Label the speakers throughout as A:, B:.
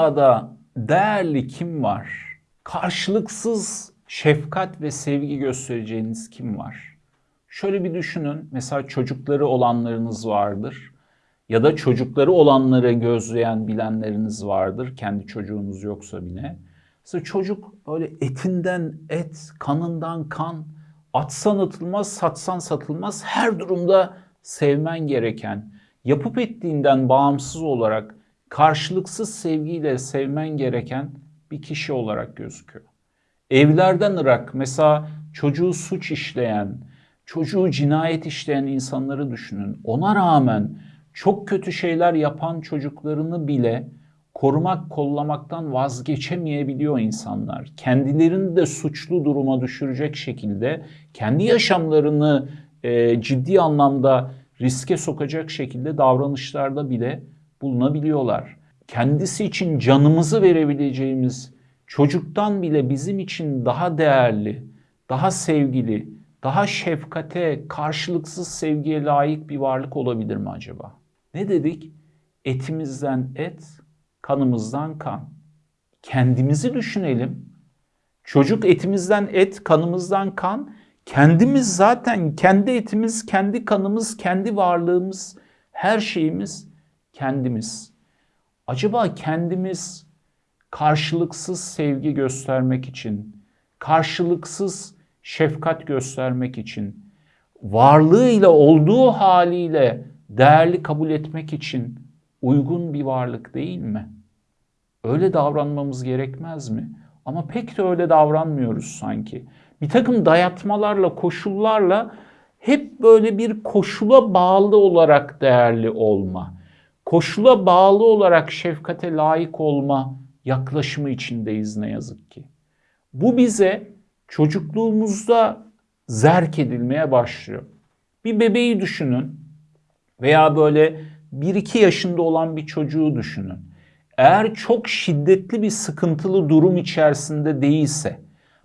A: dünyada değerli kim var? Karşılıksız şefkat ve sevgi göstereceğiniz kim var? Şöyle bir düşünün. Mesela çocukları olanlarınız vardır. Ya da çocukları olanları gözleyen bilenleriniz vardır. Kendi çocuğunuz yoksa bile. Mesela çocuk böyle etinden et, kanından kan, atsan atılmaz, satsan satılmaz. Her durumda sevmen gereken, yapıp ettiğinden bağımsız olarak karşılıksız sevgiyle sevmen gereken bir kişi olarak gözüküyor. Evlerden ırak mesela çocuğu suç işleyen, çocuğu cinayet işleyen insanları düşünün. Ona rağmen çok kötü şeyler yapan çocuklarını bile korumak, kollamaktan vazgeçemeyebiliyor insanlar. Kendilerini de suçlu duruma düşürecek şekilde kendi yaşamlarını e, ciddi anlamda riske sokacak şekilde davranışlarda bile bulunabiliyorlar. Kendisi için canımızı verebileceğimiz çocuktan bile bizim için daha değerli, daha sevgili, daha şefkate, karşılıksız sevgiye layık bir varlık olabilir mi acaba? Ne dedik? Etimizden et, kanımızdan kan. Kendimizi düşünelim. Çocuk etimizden et, kanımızdan kan. Kendimiz zaten kendi etimiz, kendi kanımız, kendi varlığımız, her şeyimiz kendimiz. Acaba kendimiz karşılıksız sevgi göstermek için, karşılıksız şefkat göstermek için, varlığıyla olduğu haliyle değerli kabul etmek için uygun bir varlık değil mi? Öyle davranmamız gerekmez mi? Ama pek de öyle davranmıyoruz sanki. Bir takım dayatmalarla, koşullarla hep böyle bir koşula bağlı olarak değerli olma, koşula bağlı olarak şefkate layık olma yaklaşımı içindeyiz ne yazık ki. Bu bize çocukluğumuzda zerk edilmeye başlıyor. Bir bebeği düşünün veya böyle 1-2 yaşında olan bir çocuğu düşünün. Eğer çok şiddetli bir sıkıntılı durum içerisinde değilse,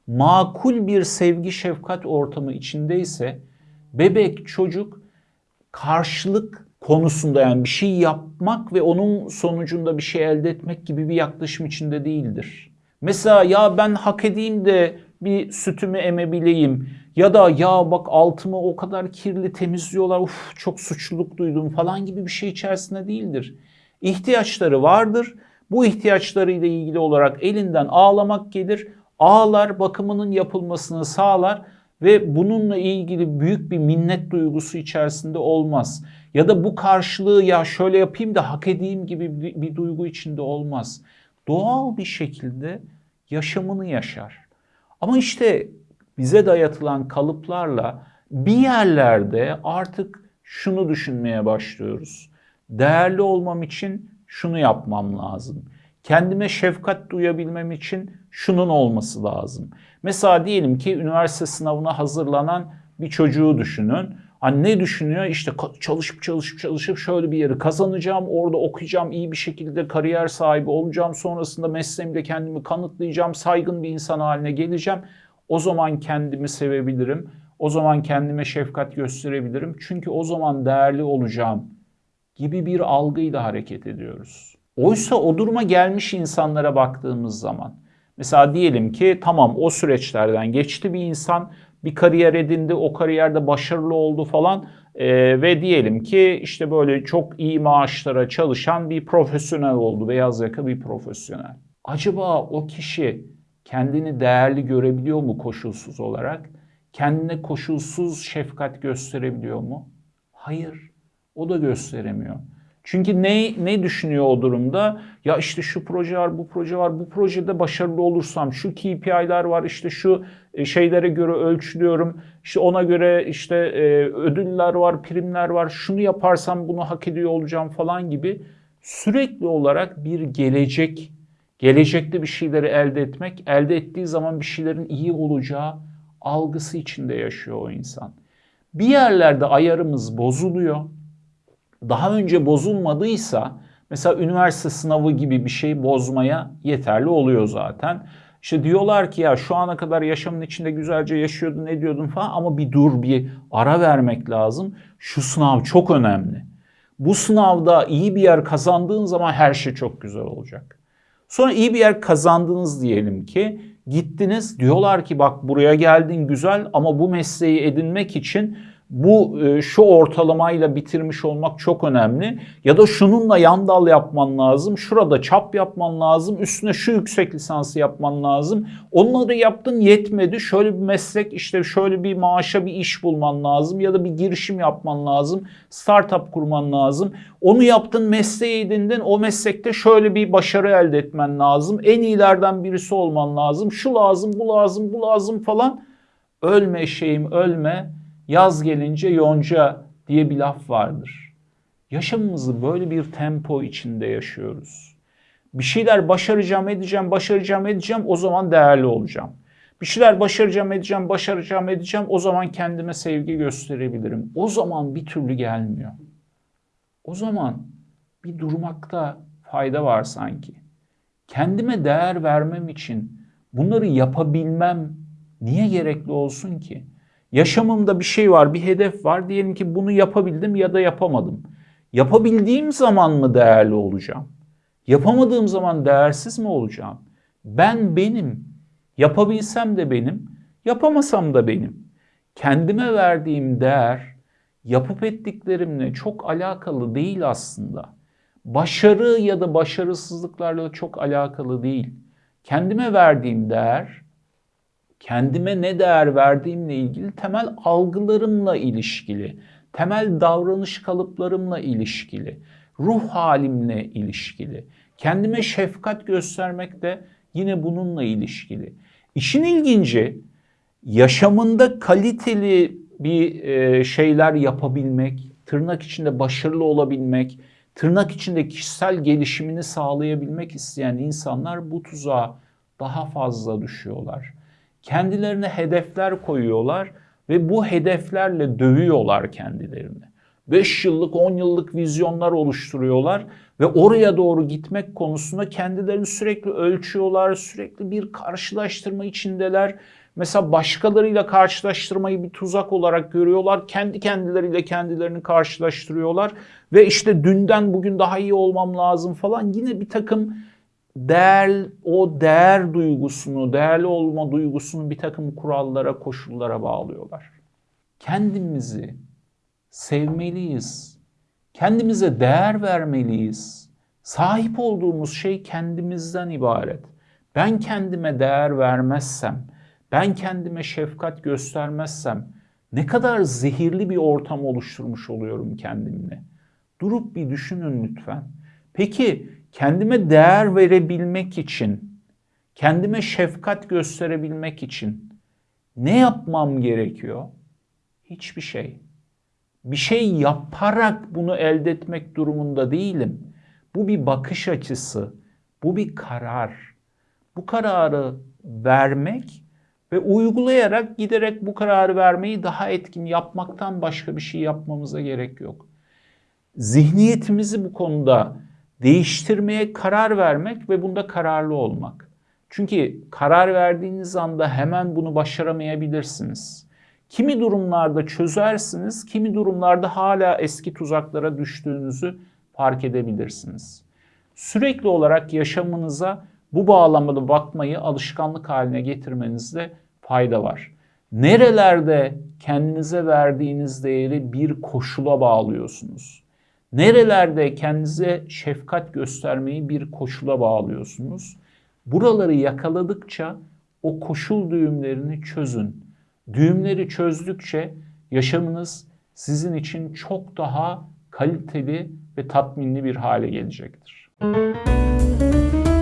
A: makul bir sevgi şefkat ortamı içindeyse bebek çocuk karşılık konusunda yani bir şey yapmak ve onun sonucunda bir şey elde etmek gibi bir yaklaşım içinde değildir. Mesela ya ben hak edeyim de bir sütümü emebileyim ya da ya bak altımı o kadar kirli temizliyorlar uf çok suçluluk duydum falan gibi bir şey içerisinde değildir. İhtiyaçları vardır. Bu ihtiyaçlarıyla ilgili olarak elinden ağlamak gelir. Ağlar bakımının yapılmasını sağlar ve bununla ilgili büyük bir minnet duygusu içerisinde olmaz. Ya da bu karşılığı ya şöyle yapayım da hak edeyim gibi bir, bir duygu içinde olmaz. Doğal bir şekilde yaşamını yaşar. Ama işte bize dayatılan kalıplarla bir yerlerde artık şunu düşünmeye başlıyoruz. Değerli olmam için şunu yapmam lazım. Kendime şefkat duyabilmem için şunun olması lazım. Mesela diyelim ki üniversite sınavına hazırlanan bir çocuğu düşünün. Hani ne düşünüyor? İşte çalışıp çalışıp çalışıp şöyle bir yeri kazanacağım, orada okuyacağım, iyi bir şekilde kariyer sahibi olacağım, sonrasında mesleğimde kendimi kanıtlayacağım, saygın bir insan haline geleceğim. O zaman kendimi sevebilirim, o zaman kendime şefkat gösterebilirim. Çünkü o zaman değerli olacağım gibi bir algıyla hareket ediyoruz. Oysa o duruma gelmiş insanlara baktığımız zaman mesela diyelim ki tamam o süreçlerden geçti bir insan bir kariyer edindi o kariyerde başarılı oldu falan ee, ve diyelim ki işte böyle çok iyi maaşlara çalışan bir profesyonel oldu beyaz yaka bir profesyonel. Acaba o kişi kendini değerli görebiliyor mu koşulsuz olarak? Kendine koşulsuz şefkat gösterebiliyor mu? Hayır, o da gösteremiyor. Çünkü ne, ne düşünüyor o durumda? Ya işte şu proje var, bu proje var, bu projede başarılı olursam şu KPI'ler var, işte şu e, şeylere göre ölçülüyorum, işte ona göre işte e, ödüller var, primler var, şunu yaparsam bunu hak ediyor olacağım falan gibi sürekli olarak bir gelecek, gelecekte bir şeyleri elde etmek, elde ettiği zaman bir şeylerin iyi olacağı algısı içinde yaşıyor o insan. Bir yerlerde ayarımız bozuluyor daha önce bozulmadıysa mesela üniversite sınavı gibi bir şey bozmaya yeterli oluyor zaten. İşte diyorlar ki ya şu ana kadar yaşamın içinde güzelce yaşıyordun, ne diyordun falan ama bir dur, bir ara vermek lazım. Şu sınav çok önemli. Bu sınavda iyi bir yer kazandığın zaman her şey çok güzel olacak. Sonra iyi bir yer kazandınız diyelim ki. Gittiniz diyorlar ki bak buraya geldin güzel ama bu mesleği edinmek için bu e, şu ortalamayla bitirmiş olmak çok önemli. Ya da şununla yan dal yapman lazım. Şurada çap yapman lazım. Üstüne şu yüksek lisansı yapman lazım. Onları yaptın yetmedi. Şöyle bir meslek işte şöyle bir maaşa bir iş bulman lazım. Ya da bir girişim yapman lazım. Startup kurman lazım. Onu yaptın mesleği edindin. O meslekte şöyle bir başarı elde etmen lazım. En iyilerden birisi olman lazım. Şu lazım bu lazım bu lazım falan. Ölme şeyim ölme Yaz gelince yonca diye bir laf vardır. Yaşamımızı böyle bir tempo içinde yaşıyoruz. Bir şeyler başaracağım, edeceğim, başaracağım, edeceğim o zaman değerli olacağım. Bir şeyler başaracağım, edeceğim, başaracağım, edeceğim o zaman kendime sevgi gösterebilirim. O zaman bir türlü gelmiyor. O zaman bir durmakta fayda var sanki. Kendime değer vermem için bunları yapabilmem niye gerekli olsun ki? Yaşamımda bir şey var, bir hedef var. Diyelim ki bunu yapabildim ya da yapamadım. Yapabildiğim zaman mı değerli olacağım? Yapamadığım zaman değersiz mi olacağım? Ben benim. Yapabilsem de benim, yapamasam da benim. Kendime verdiğim değer yapıp ettiklerimle çok alakalı değil aslında. Başarı ya da başarısızlıklarla çok alakalı değil. Kendime verdiğim değer kendime ne değer verdiğimle ilgili temel algılarımla ilişkili, temel davranış kalıplarımla ilişkili, ruh halimle ilişkili. Kendime şefkat göstermek de yine bununla ilişkili. İşin ilginci yaşamında kaliteli bir e, şeyler yapabilmek, tırnak içinde başarılı olabilmek, tırnak içinde kişisel gelişimini sağlayabilmek isteyen insanlar bu tuzağa daha fazla düşüyorlar kendilerine hedefler koyuyorlar ve bu hedeflerle dövüyorlar kendilerini. 5 yıllık 10 yıllık vizyonlar oluşturuyorlar ve oraya doğru gitmek konusunda kendilerini sürekli ölçüyorlar, sürekli bir karşılaştırma içindeler. Mesela başkalarıyla karşılaştırmayı bir tuzak olarak görüyorlar. Kendi kendileriyle kendilerini karşılaştırıyorlar. Ve işte dünden bugün daha iyi olmam lazım falan. Yine bir takım değer, o değer duygusunu, değerli olma duygusunu bir takım kurallara, koşullara bağlıyorlar. Kendimizi sevmeliyiz. Kendimize değer vermeliyiz. Sahip olduğumuz şey kendimizden ibaret. Ben kendime değer vermezsem, ben kendime şefkat göstermezsem ne kadar zehirli bir ortam oluşturmuş oluyorum kendimle. Durup bir düşünün lütfen. Peki kendime değer verebilmek için, kendime şefkat gösterebilmek için ne yapmam gerekiyor? Hiçbir şey. Bir şey yaparak bunu elde etmek durumunda değilim. Bu bir bakış açısı, bu bir karar. Bu kararı vermek ve uygulayarak giderek bu kararı vermeyi daha etkin yapmaktan başka bir şey yapmamıza gerek yok. Zihniyetimizi bu konuda değiştirmeye karar vermek ve bunda kararlı olmak. Çünkü karar verdiğiniz anda hemen bunu başaramayabilirsiniz. Kimi durumlarda çözersiniz, kimi durumlarda hala eski tuzaklara düştüğünüzü fark edebilirsiniz. Sürekli olarak yaşamınıza bu bağlamada bakmayı alışkanlık haline getirmenizde fayda var. Nerelerde kendinize verdiğiniz değeri bir koşula bağlıyorsunuz? Nerelerde kendinize şefkat göstermeyi bir koşula bağlıyorsunuz? Buraları yakaladıkça o koşul düğümlerini çözün. Düğümleri çözdükçe yaşamınız sizin için çok daha kaliteli ve tatminli bir hale gelecektir. Müzik